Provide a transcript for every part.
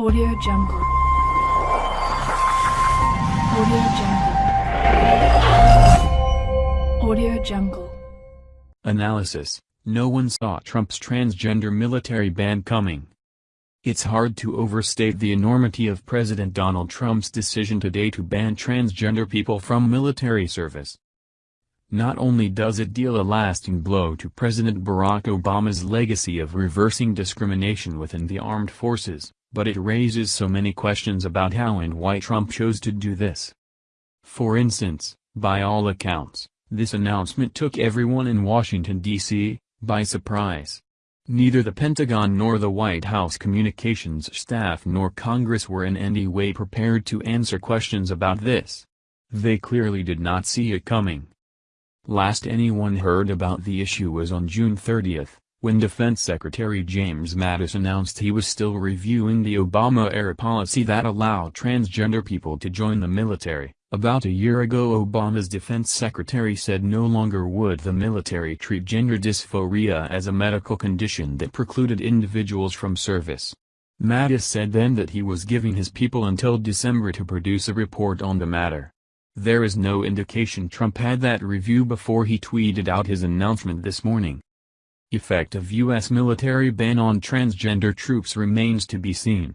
Audio Jungle. Audio Jungle. Audio Jungle. Analysis No one saw Trump's transgender military ban coming. It's hard to overstate the enormity of President Donald Trump's decision today to ban transgender people from military service. Not only does it deal a lasting blow to President Barack Obama's legacy of reversing discrimination within the armed forces, but it raises so many questions about how and why Trump chose to do this. For instance, by all accounts, this announcement took everyone in Washington, D.C., by surprise. Neither the Pentagon nor the White House communications staff nor Congress were in any way prepared to answer questions about this. They clearly did not see it coming. Last anyone heard about the issue was on June 30, when Defense Secretary James Mattis announced he was still reviewing the Obama-era policy that allowed transgender people to join the military. About a year ago Obama's defense secretary said no longer would the military treat gender dysphoria as a medical condition that precluded individuals from service. Mattis said then that he was giving his people until December to produce a report on the matter. There is no indication Trump had that review before he tweeted out his announcement this morning. Effect of U.S. military ban on transgender troops remains to be seen.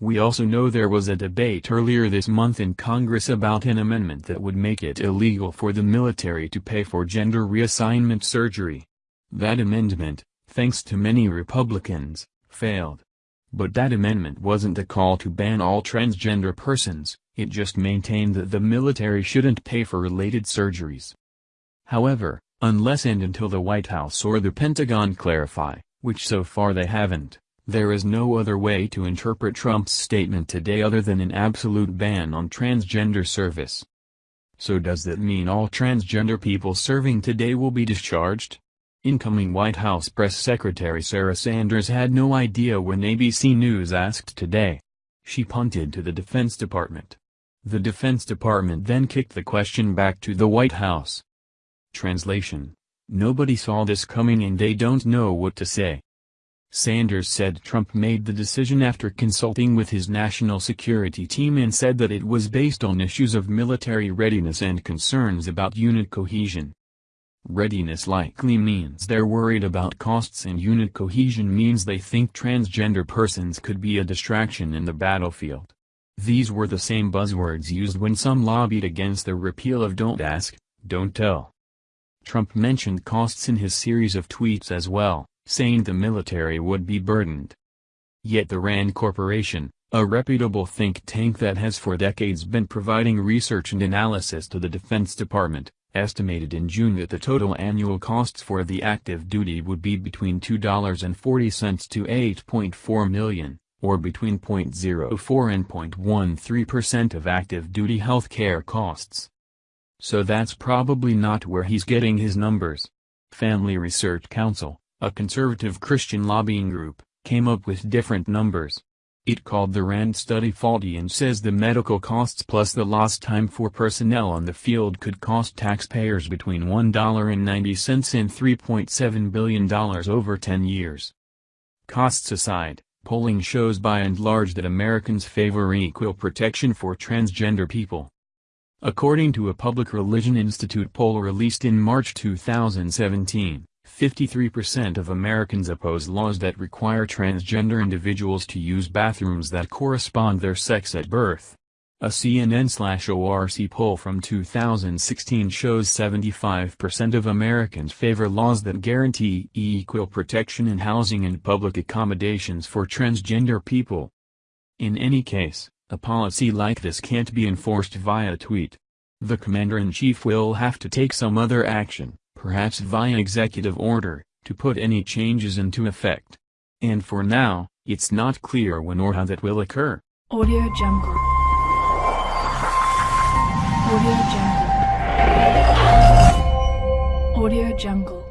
We also know there was a debate earlier this month in Congress about an amendment that would make it illegal for the military to pay for gender reassignment surgery. That amendment, thanks to many Republicans, failed. But that amendment wasn't a call to ban all transgender persons, it just maintained that the military shouldn't pay for related surgeries. However, unless and until the White House or the Pentagon clarify, which so far they haven't, there is no other way to interpret Trump's statement today other than an absolute ban on transgender service. So does that mean all transgender people serving today will be discharged? Incoming White House Press Secretary Sarah Sanders had no idea when ABC News asked today. She punted to the Defense Department. The Defense Department then kicked the question back to the White House. Translation Nobody saw this coming and they don't know what to say. Sanders said Trump made the decision after consulting with his national security team and said that it was based on issues of military readiness and concerns about unit cohesion. Readiness likely means they're worried about costs and unit cohesion means they think transgender persons could be a distraction in the battlefield. These were the same buzzwords used when some lobbied against the repeal of Don't Ask, Don't Tell. Trump mentioned costs in his series of tweets as well, saying the military would be burdened. Yet the RAND Corporation, a reputable think tank that has for decades been providing research and analysis to the Defense Department, estimated in June that the total annual costs for the active duty would be between $2.40 to 8.4 million, or between 0.04 and 0.13% of active duty health care costs. So that's probably not where he's getting his numbers. Family Research Council, a conservative Christian lobbying group, came up with different numbers. It called the RAND study faulty and says the medical costs plus the lost time for personnel on the field could cost taxpayers between $1.90 and $3.7 billion over 10 years. Costs aside, polling shows by and large that Americans favor equal protection for transgender people. According to a Public Religion Institute poll released in March 2017, 53% of Americans oppose laws that require transgender individuals to use bathrooms that correspond their sex at birth. A CNN-ORC poll from 2016 shows 75% of Americans favor laws that guarantee equal protection in housing and public accommodations for transgender people. In any case, a policy like this can't be enforced via tweet. The commander-in-chief will have to take some other action perhaps via executive order, to put any changes into effect. And for now, it's not clear when or how that will occur. Audio Jungle. Audio Jungle. Audio Jungle.